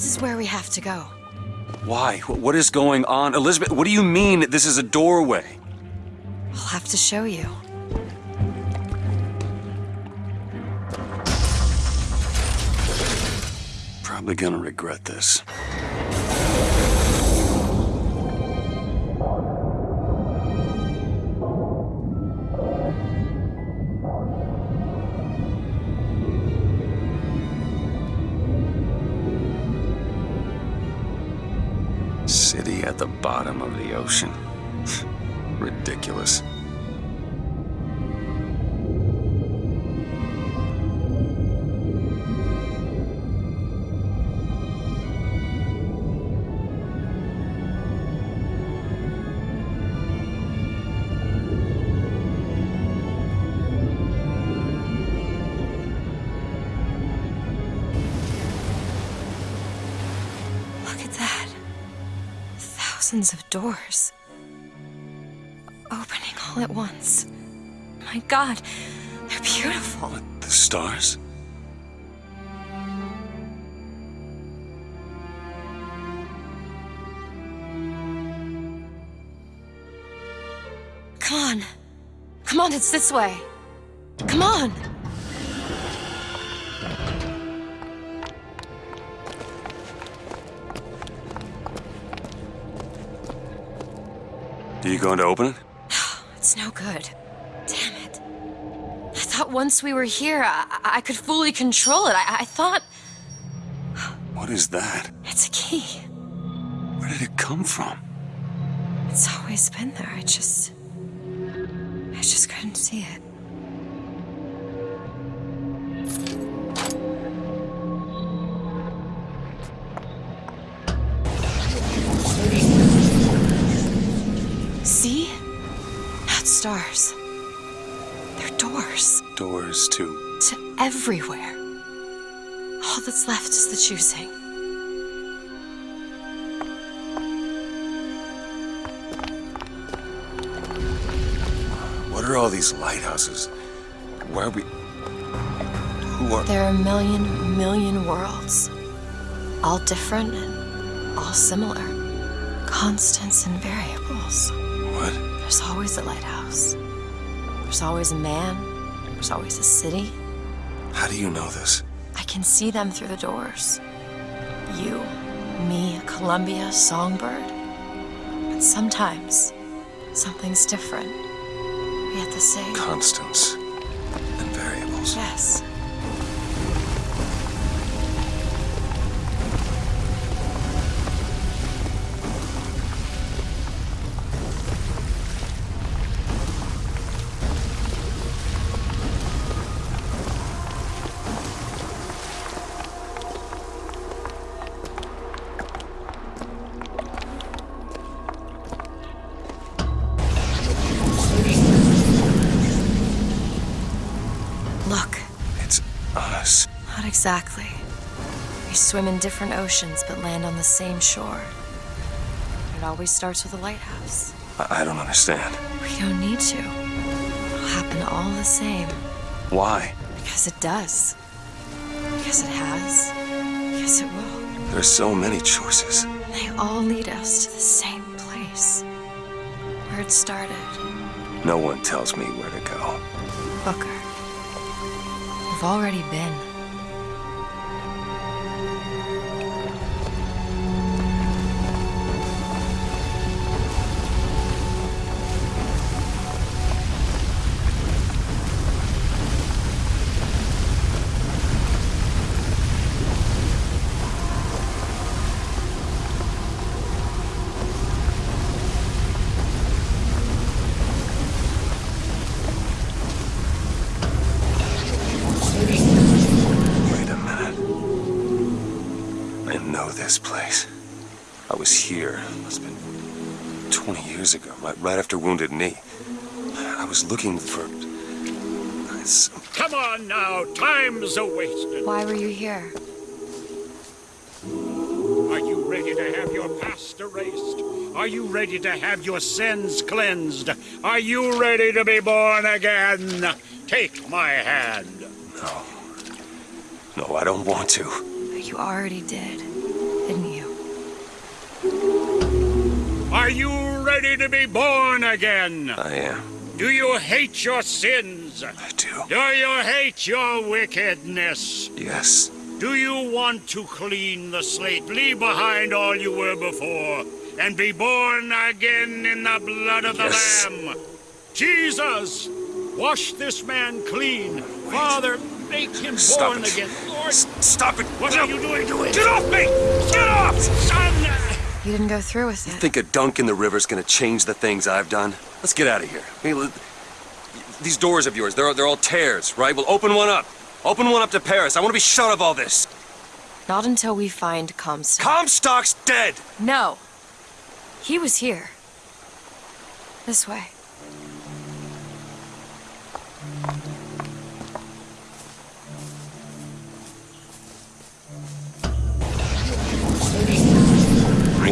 This is where we have to go. Why? What is going on? Elizabeth, what do you mean this is a doorway? I'll have to show you. Probably gonna regret this. The bottom of the ocean. Thousands of doors. Opening all at once. My god, they're beautiful. The stars? Come on. Come on, it's this way. Come on. Are you going to open it? It's no good. Damn it. I thought once we were here, I, I could fully control it. I, I thought What is that? it's a key. Where did it come from? It's always been there. I just. I just couldn't see it. Doors to. to everywhere. All that's left is the choosing. What are all these lighthouses? Why are we. Who are. There are a million, million worlds. All different and all similar. Constants and variables. What? There's always a lighthouse. There's always a man. There's always a city. How do you know this? I can see them through the doors. You, me, a Columbia, Songbird. But sometimes, something's different. Yet the same. Constants and variables. Yes. Exactly. We swim in different oceans but land on the same shore. It always starts with a lighthouse. I, I don't understand. We don't need to. It'll happen all the same. Why? Because it does. Because it has. Because it will. There are so many choices. They all lead us to the same place. Where it started. No one tells me where to go. Booker. We've already been. This place. I was here. Must have been 20 years ago, right, right after Wounded Knee. I was looking for. It's, Come on now, time's a wasted. Why were you here? Are you ready to have your past erased? Are you ready to have your sins cleansed? Are you ready to be born again? Take my hand. no. No, I don't want to. But you already did. Are you ready to be born again? I am. Do you hate your sins? I do. Do you hate your wickedness? Yes. Do you want to clean the slate, leave behind all you were before, and be born again in the blood of the Yes. Lamb? Jesus, wash this man clean. Father, make him Stop born it. again. Lord, S- stop it. what No. are you doing to it? Get off me! Get off! Son! You didn't go through with it. Think a dunk in the river's gonna change the things I've done? Let's get out of here. I mean, let- these doors of yours, they're, they're all tears, right? Well, open one up. Open one up to Paris. I want to be shut of all this. Not until we find Comstock. Comstock's dead! no. He was here. This way.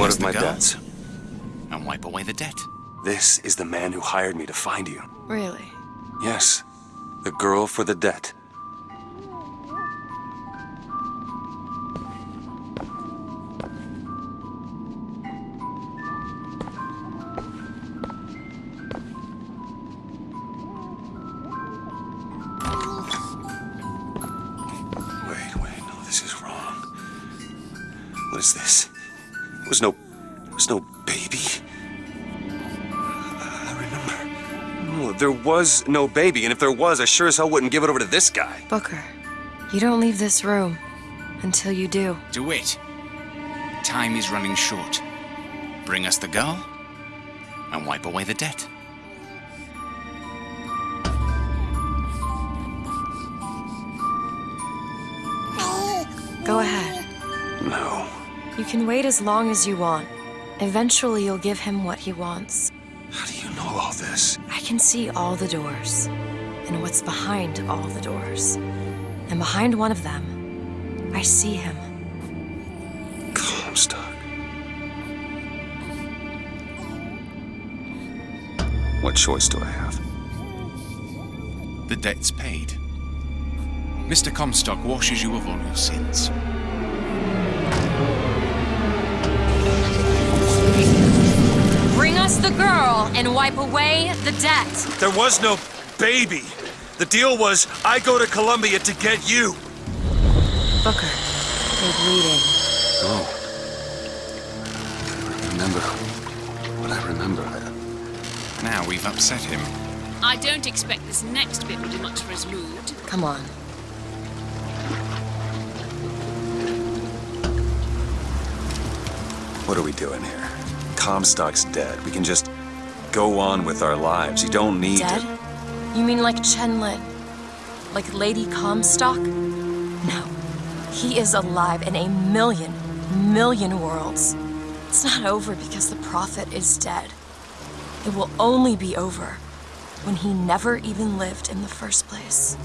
One of my debts. And wipe away the debt. This is the man who hired me to find you. Really? Yes, the girl for the debt. Wait, wait, no, this is wrong. What is this? There was no, was no baby. I remember. No, there was no baby, and if there was, I sure as hell wouldn't give it over to this guy. Booker, you don't leave this room until you do. Do it. Time is running short. Bring us the girl and wipe away the debt. Go ahead. No. You can wait as long as you want. Eventually, you'll give him what he wants. How do you know all this? I can see all the doors, and what's behind all the doors. And behind one of them, I see him. Comstock. What choice do I have? The debt's paid. Mr. Comstock washes you of all your sins. Bring us the girl and wipe away the debt. There was no baby. The deal was I go to Columbia to get you. Booker, they're bleeding. Oh. I remember. What I remember. I... Now we've upset him. I don't expect this next bit will do much for his mood. Come on. What are we doing here? Comstock's dead. We can just go on with our lives. You don't need Dead? to. You mean like Chen Lin? Like Lady Comstock? No. He is alive in a million, million worlds. It's not over because the Prophet is dead. It will only be over when he never even lived in the first place.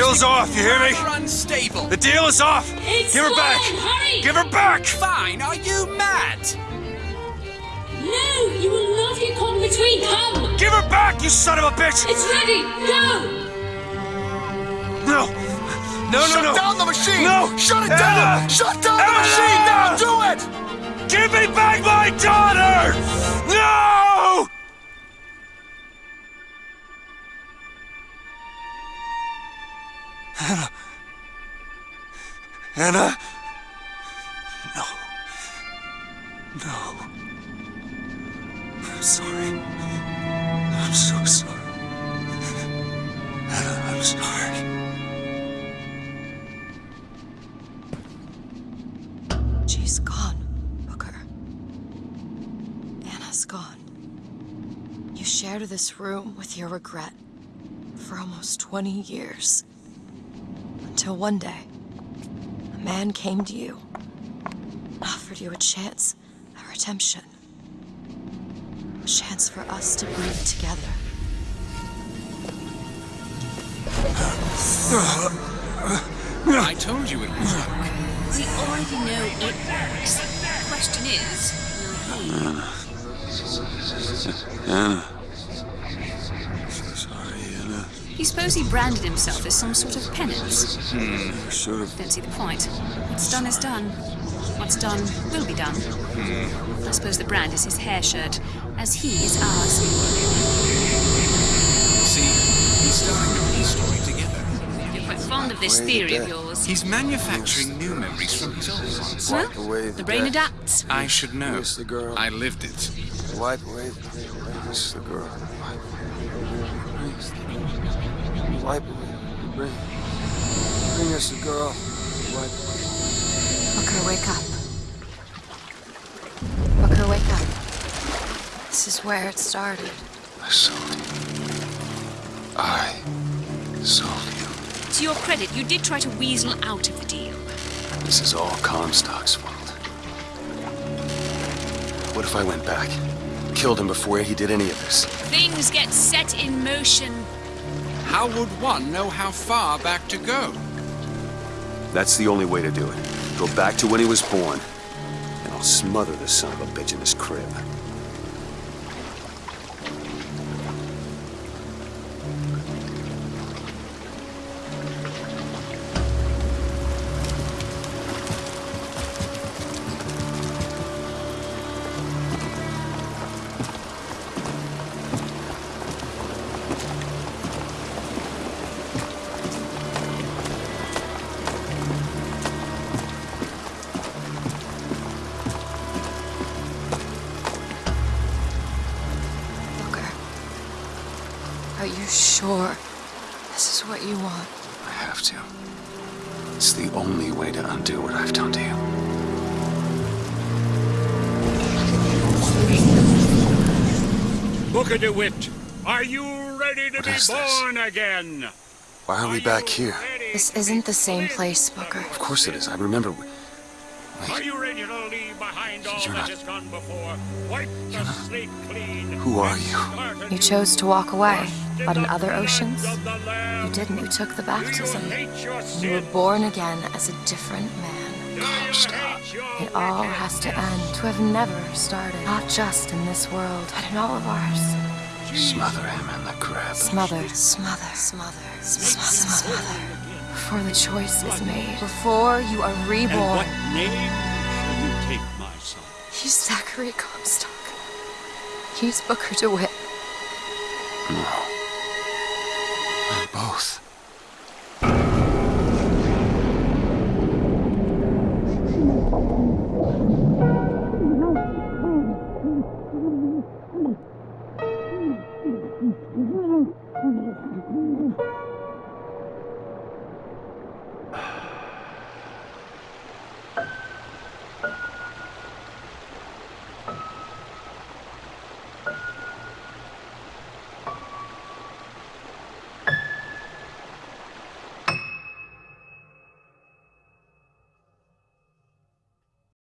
Hey, the deal's off. You hear me? Unstable. The deal is off. It's Give her back. hurry! Give her back. Fine, are you mad? No, you will not get caught in between. Come! Give her back, you son of a bitch. It's ready! Go! No. No, no, Shut no. down the machine! No. Shut it Anna! down! Shut down the machine! Now do it! Give me back my daughter! No! Anna. Anna? No. No. I'm sorry. I'm so sorry. Anna, I'm sorry. She's gone, Booker. Anna's gone. You shared this room with your regret for almost 20 years. Until one day, a man came to you offered you a chance at redemption. A chance for us to breathe together. I told you it would work. We already know it works. The question is, will he? Anna. So sorry, Anna. You suppose he branded himself as some sort of penance? I should have. Don't see the point. What's done is done. What's done will be done. Hmm. I suppose the brand is his hair shirt, as he is ours. See, he's starting the peace story together. You're quite fond of this theory of yours. He's manufacturing new memories from his old ones. Wipe Well, the the brain adapts. I should know. Miss the girl. I lived it. Wipe away the Miss the girl. Wipe away. Bring. Bring us the girl. Wipe Booker, wake up. Booker, wake up. This is where it started. I sold you. I sold you. To your credit, you did try to weasel out of the deal. This is all Comstock's fault. What if I went back? Killed him before he did any of this? Things get set in motion. How would one know how far back to go? That's the only way to do it. Go back to when he was born. And I'll smother the son of a bitch in his crib. Sure this is what you want? I have to. It's the only way to undo what I've done to you. Booker DeWitt, are you ready to What be is this? born again? Why are we back here? This isn't the same place, Booker. Of course it is. I remember. We- Are you ready to leave behind all You're that not- has gone before? Wipe the slate clean. Who are you? You chose to walk away, but in other oceans, of the Lamb. you didn't. You took the Do you baptism. And you were born again as a different man. Do you It all has to end, to have never started. Not just in this world, but in all of ours. Smother him in the crib. Smother, smother, smother, smother, smother. Before the choice is made. Before you are reborn. And what name shall you take, my son? He's Zachary Comstock. He's Booker DeWitt. No. we're both.